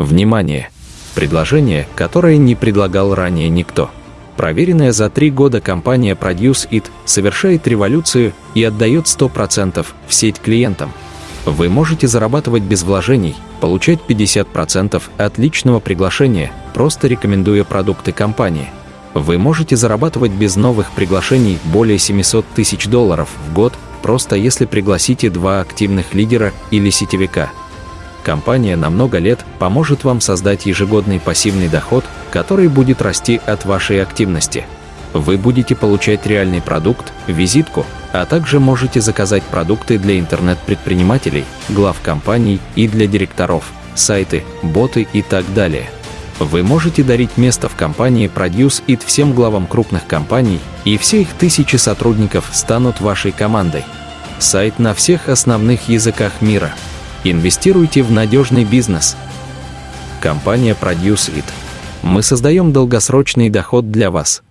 Внимание! Предложение, которое не предлагал ранее никто. Проверенная за три года компания Produce It совершает революцию и отдает 100% в сеть клиентам. Вы можете зарабатывать без вложений, получать 50% от личного приглашения, просто рекомендуя продукты компании. Вы можете зарабатывать без новых приглашений более 700 тысяч долларов в год, просто если пригласите два активных лидера или сетевика – Компания на много лет поможет вам создать ежегодный пассивный доход, который будет расти от вашей активности. Вы будете получать реальный продукт, визитку, а также можете заказать продукты для интернет-предпринимателей, глав компаний и для директоров, сайты, боты и так далее. Вы можете дарить место в компании Produce It всем главам крупных компаний, и все их тысячи сотрудников станут вашей командой. Сайт на всех основных языках мира – Инвестируйте в надежный бизнес. Компания Produce It. Мы создаем долгосрочный доход для вас –